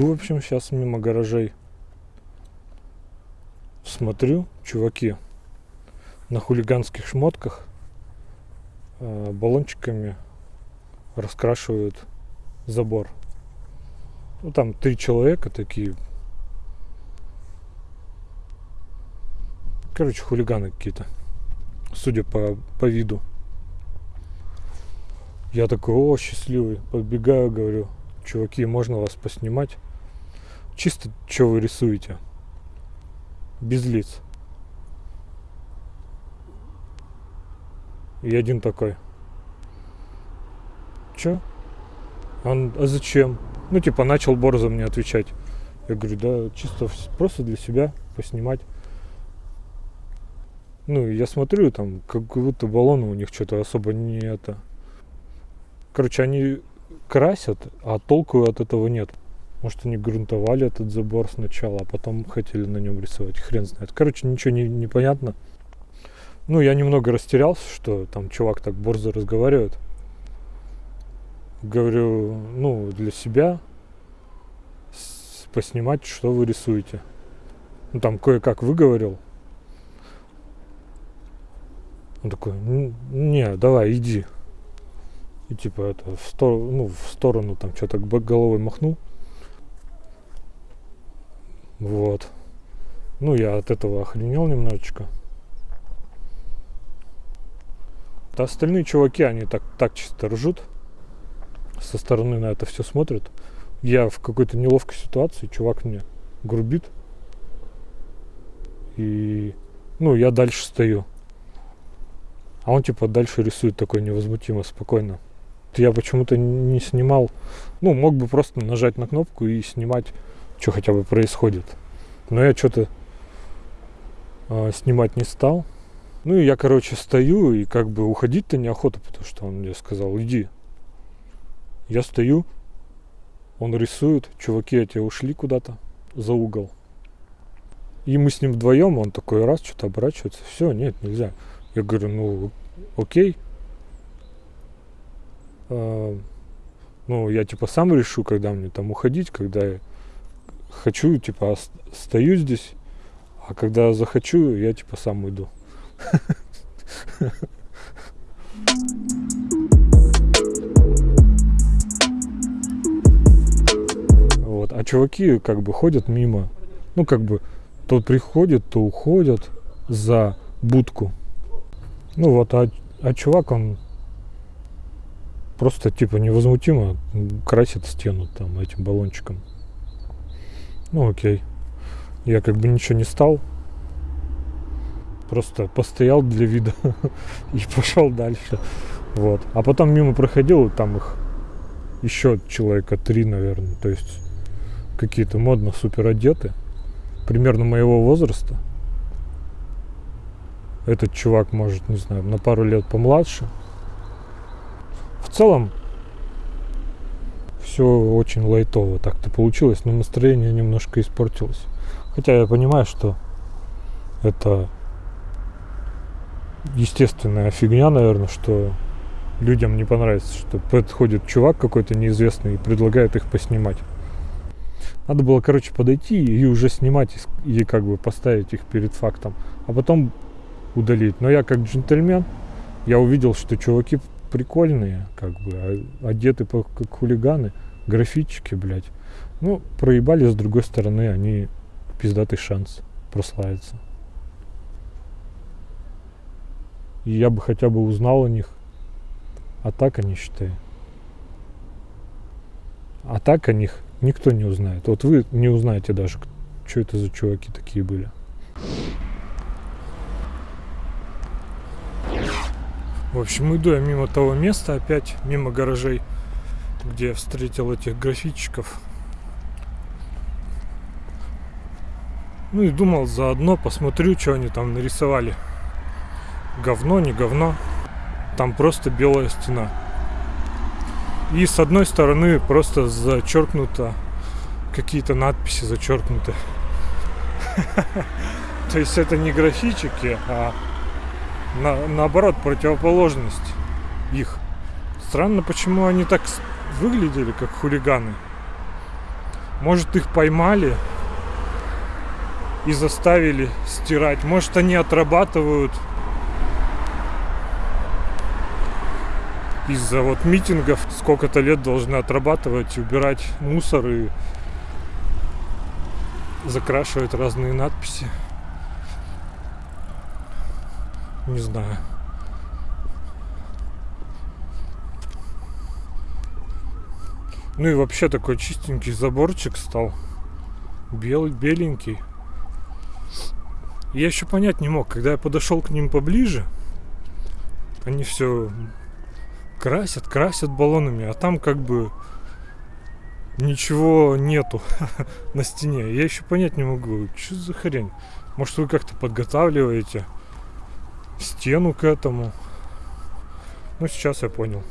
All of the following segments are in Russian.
Иду, в общем, сейчас мимо гаражей. Смотрю, чуваки на хулиганских шмотках э, баллончиками раскрашивают забор. Ну, там три человека такие. Короче, хулиганы какие-то. Судя по, по виду. Я такой, о, счастливый. Подбегаю, говорю, чуваки, можно вас поснимать? Чисто, что вы рисуете? Без лиц. И один такой. Чё? Он, а зачем? Ну, типа, начал борзо мне отвечать. Я говорю, да, чисто просто для себя поснимать. Ну, я смотрю, там, как будто баллоны у них что-то особо не это. Короче, они красят, а толку от этого нет. Может, они грунтовали этот забор сначала, а потом хотели на нем рисовать. Хрен знает. Короче, ничего не, не понятно. Ну, я немного растерялся, что там чувак так борзо разговаривает. Говорю, ну, для себя поснимать, что вы рисуете. Ну, там кое-как выговорил. Он такой, не, давай, иди. И типа это в сторону, ну, в сторону там что-то головой махнул. Вот. Ну, я от этого охренел немножечко. А остальные чуваки, они так, так чисто ржут. Со стороны на это все смотрят. Я в какой-то неловкой ситуации, чувак мне грубит. И, ну, я дальше стою. А он типа дальше рисует такой невозмутимо, спокойно я почему-то не снимал. Ну, мог бы просто нажать на кнопку и снимать, что хотя бы происходит. Но я что-то э, снимать не стал. Ну и я, короче, стою и как бы уходить-то неохота, потому что он мне сказал, иди. Я стою, он рисует, чуваки эти ушли куда-то за угол. И мы с ним вдвоем, он такой раз что-то оборачивается, все, нет, нельзя. Я говорю, ну окей, а, ну, я типа сам решу, когда мне там уходить, когда я хочу, типа, стою здесь, а когда захочу, я типа сам уйду. Вот. А чуваки как бы ходят мимо. Ну, как бы, то приходят, то уходят за будку. Ну вот, а, а чувак, он просто типа невозмутимо красит стену там этим баллончиком. Ну окей. Я как бы ничего не стал. Просто постоял для вида и пошел дальше. Вот. А потом мимо проходил, там их еще человека три, наверное. То есть какие-то модно супер одеты. Примерно моего возраста. Этот чувак может, не знаю, на пару лет помладше в целом все очень лайтово так-то получилось, но настроение немножко испортилось. Хотя я понимаю, что это естественная фигня, наверное, что людям не понравится, что подходит чувак какой-то неизвестный и предлагает их поснимать. Надо было, короче, подойти и уже снимать и как бы поставить их перед фактом, а потом удалить. Но я как джентльмен, я увидел, что чуваки прикольные, как бы, а одеты по, как хулиганы, графитчики, блядь. Ну, проебали, с другой стороны, они пиздатый шанс прославиться. И я бы хотя бы узнал о них. А так они, считай. А так о них никто не узнает. Вот вы не узнаете даже, что это за чуваки такие были. В общем, иду я мимо того места, опять мимо гаражей, где я встретил этих графитчиков. Ну и думал, заодно посмотрю, что они там нарисовали. Говно, не говно. Там просто белая стена. И с одной стороны просто зачеркнуто какие-то надписи зачеркнуты. То есть это не графичики, а на, наоборот, противоположность их. Странно, почему они так выглядели, как хулиганы. Может их поймали и заставили стирать. Может они отрабатывают из-за вот митингов сколько-то лет должны отрабатывать, убирать мусор и закрашивать разные надписи. Не знаю. Ну и вообще такой чистенький заборчик стал. Белый, беленький. Я еще понять не мог, когда я подошел к ним поближе, они все красят, красят баллонами, а там как бы ничего нету на стене. Я еще понять не могу, что за хрень. Может вы как-то подготавливаете стену к этому. Ну, сейчас я понял.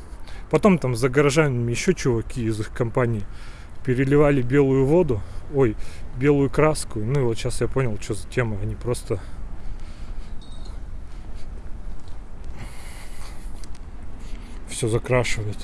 Потом там за гаражами еще чуваки из их компании переливали белую воду, ой, белую краску. Ну и вот сейчас я понял, что за тема. Они просто все закрашивают.